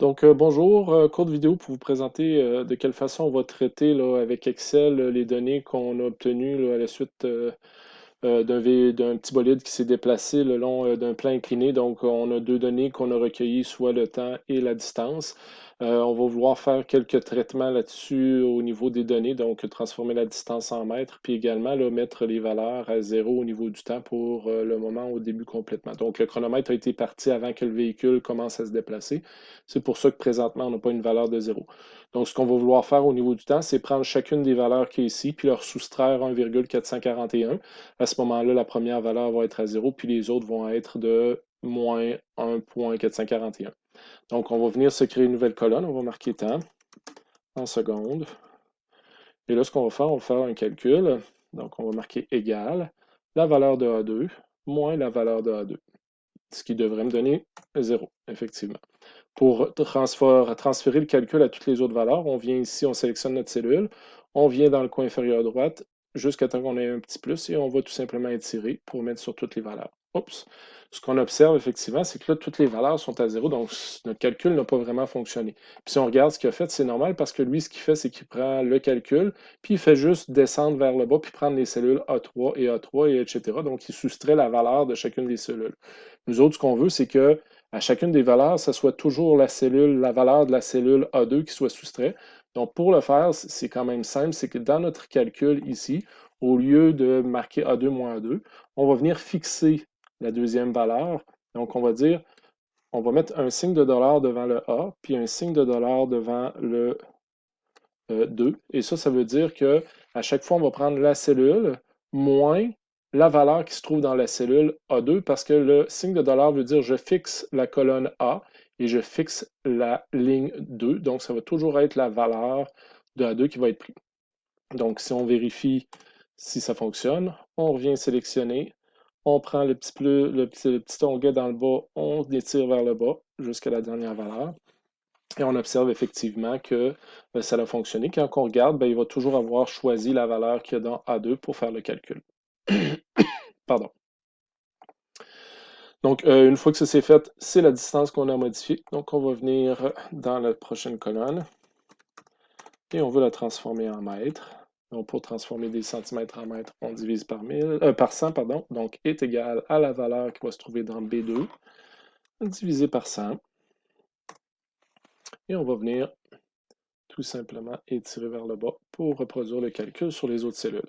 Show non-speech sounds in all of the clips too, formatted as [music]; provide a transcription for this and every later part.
Donc, euh, bonjour, euh, courte vidéo pour vous présenter euh, de quelle façon on va traiter avec Excel les données qu'on a obtenues à la suite d'un d'un petit bolide qui s'est déplacé le long d'un plan incliné. Donc, on a deux données qu'on a recueillies, soit le temps et la distance. Euh, on va vouloir faire quelques traitements là-dessus au niveau des données, donc transformer la distance en mètres, puis également là, mettre les valeurs à zéro au niveau du temps pour euh, le moment au début complètement. Donc le chronomètre a été parti avant que le véhicule commence à se déplacer. C'est pour ça que présentement, on n'a pas une valeur de zéro. Donc ce qu'on va vouloir faire au niveau du temps, c'est prendre chacune des valeurs qui est ici, puis leur soustraire 1,441. À ce moment-là, la première valeur va être à zéro, puis les autres vont être de moins 1,441. Donc, on va venir se créer une nouvelle colonne. On va marquer temps en secondes. Et là, ce qu'on va faire, on va faire un calcul. Donc, on va marquer égal la valeur de A2 moins la valeur de A2. Ce qui devrait me donner 0, effectivement. Pour transférer le calcul à toutes les autres valeurs, on vient ici, on sélectionne notre cellule, on vient dans le coin inférieur à droite jusqu'à temps qu'on ait un petit plus et on va tout simplement étirer pour mettre sur toutes les valeurs. Oups. Ce qu'on observe effectivement, c'est que là, toutes les valeurs sont à zéro, donc notre calcul n'a pas vraiment fonctionné. Puis si on regarde ce qu'il a fait, c'est normal parce que lui, ce qu'il fait, c'est qu'il prend le calcul, puis il fait juste descendre vers le bas, puis prendre les cellules A3 et A3, et etc. Donc, il soustrait la valeur de chacune des cellules. Nous autres, ce qu'on veut, c'est que à chacune des valeurs, ce soit toujours la cellule, la valeur de la cellule A2 qui soit soustrait. Donc, pour le faire, c'est quand même simple, c'est que dans notre calcul ici, au lieu de marquer A2 moins A2, on va venir fixer la deuxième valeur. Donc, on va dire, on va mettre un signe de dollar devant le A, puis un signe de dollar devant le 2. Euh, Et ça, ça veut dire que à chaque fois, on va prendre la cellule moins la valeur qui se trouve dans la cellule A2 parce que le signe de dollar veut dire je fixe la colonne A et je fixe la ligne 2. Donc, ça va toujours être la valeur de A2 qui va être prise. Donc, si on vérifie si ça fonctionne, on revient sélectionner on prend le petit, le petit, onglet dans le bas, on étire vers le bas jusqu'à la dernière valeur. Et on observe effectivement que ben, ça a fonctionné. Quand on regarde, ben, il va toujours avoir choisi la valeur qu'il y a dans A2 pour faire le calcul. [coughs] Pardon. Donc, euh, une fois que ça s'est fait, c'est la distance qu'on a modifiée. Donc, on va venir dans la prochaine colonne et on veut la transformer en mètres. Donc, pour transformer des centimètres en mètres, on divise par, 1000, euh, par 100, pardon, donc est égal à la valeur qui va se trouver dans B2, divisé par 100. Et on va venir tout simplement étirer vers le bas pour reproduire le calcul sur les autres cellules.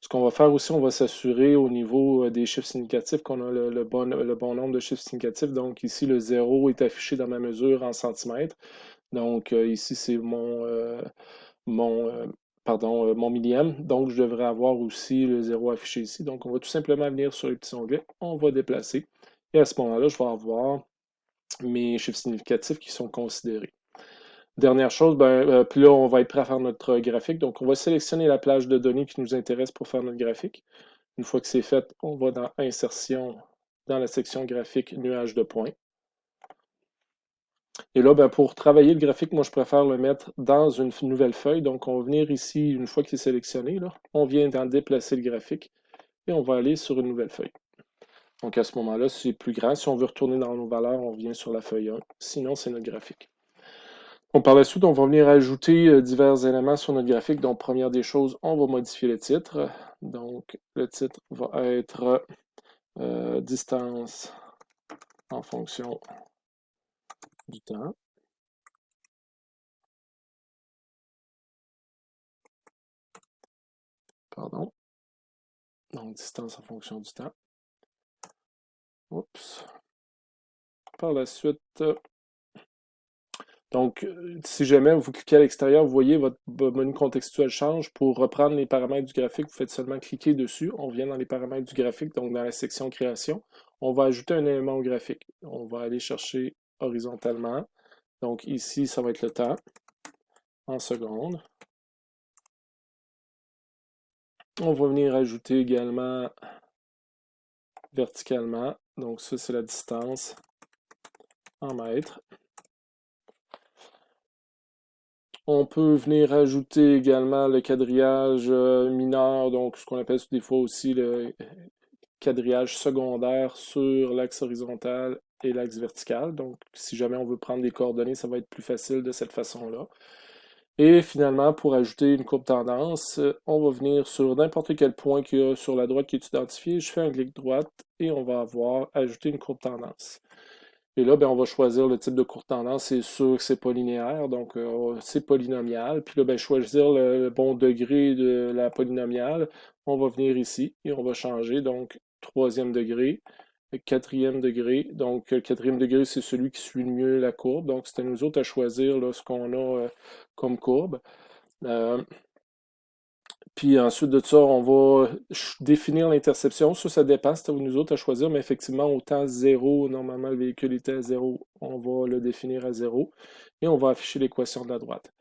Ce qu'on va faire aussi, on va s'assurer au niveau euh, des chiffres significatifs qu'on a le, bon, nombre de chiffres significatifs. Donc ici, le 0 est affiché dans ma mesure en centimètres. Donc euh, ici, c'est mon, pardon, euh, mon millième. Donc, je devrais avoir aussi le 0 affiché ici. Donc, on va tout simplement venir sur le petit onglet, on va déplacer. Et à ce moment-là, je vais avoir mes chiffres significatifs qui sont considérés. Dernière chose, ben, euh, puis là, on va être prêt à faire notre graphique. Donc, on va sélectionner la plage de données qui nous intéresse pour faire notre graphique. Une fois que c'est fait, on va dans Insertion, dans la section graphique, nuage de points. Et là, ben, pour travailler le graphique, moi, je préfère le mettre dans une nouvelle feuille. Donc, on va venir ici, une fois qu'il est sélectionné, on vient d'en déplacer le graphique et on va aller sur une nouvelle feuille. Donc, à ce moment-là, c'est plus grand. Si on veut retourner dans nos valeurs, on vient sur la feuille 1. Sinon, c'est notre graphique. Par la suite, on va venir ajouter euh, divers éléments sur notre graphique. Donc, première des choses, on va modifier le titre. Donc, le titre va être euh, distance en fonction du temps. Pardon. Donc, distance en fonction du temps. Oups. Par la suite, donc, si jamais vous cliquez à l'extérieur, vous voyez votre menu contextuel change. Pour reprendre les paramètres du graphique, vous faites seulement cliquer dessus. On vient dans les paramètres du graphique, donc dans la section création. On va ajouter un élément au graphique. On va aller chercher horizontalement. Donc ici, ça va être le temps en secondes. On va venir ajouter également verticalement. Donc ça, c'est la distance en mètres. On peut venir ajouter également le quadrillage euh, mineur, donc ce qu'on appelle des fois aussi le quadrillage secondaire sur l'axe horizontal et l'axe vertical. Donc, si jamais on veut prendre des coordonnées, ça va être plus facile de cette façon-là. Et finalement, pour ajouter une courbe tendance, on va venir sur n'importe quel point qu'il y a sur la droite qui est identifié. Je fais un clic droite et on va avoir ajouté une courbe tendance. Et là, ben, on va choisir le type de courbe tendance. C'est sûr que c'est pas linéaire, donc euh, c'est polynomial. Puis là, ben, choisir le bon degré de la polynomiale. On va venir ici et on va changer, donc troisième degré, quatrième degré. Donc, le quatrième degré, c'est celui qui suit le mieux la courbe. Donc, c'est à nous autres à choisir ce qu'on a euh, comme courbe. Euh, puis ensuite de ça, on va définir l'interception. Ça, ça dépend, c'est à nous autres à choisir, mais effectivement, au temps 0, normalement le véhicule était à 0, on va le définir à 0. Et on va afficher l'équation de la droite.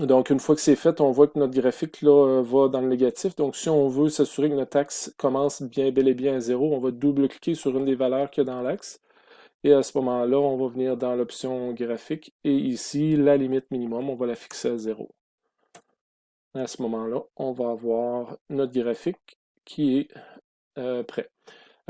Donc, une fois que c'est fait, on voit que notre graphique là, euh, va dans le négatif. Donc, si on veut s'assurer que notre axe commence bien bel et bien à 0, on va double-cliquer sur une des valeurs qu'il y a dans l'axe. Et à ce moment-là, on va venir dans l'option graphique. Et ici, la limite minimum, on va la fixer à 0. À ce moment-là, on va avoir notre graphique qui est euh, prêt.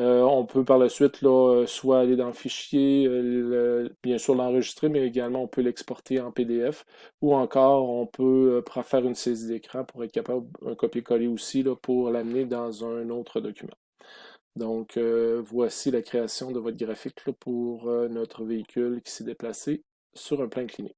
Euh, on peut par la suite là, soit aller dans le fichier, euh, bien sûr l'enregistrer, mais également on peut l'exporter en PDF ou encore on peut faire une saisie d'écran pour être capable un copier-coller aussi là, pour l'amener dans un autre document. Donc, euh, voici la création de votre graphique pour euh, notre véhicule qui s'est déplacé sur un plan incliné.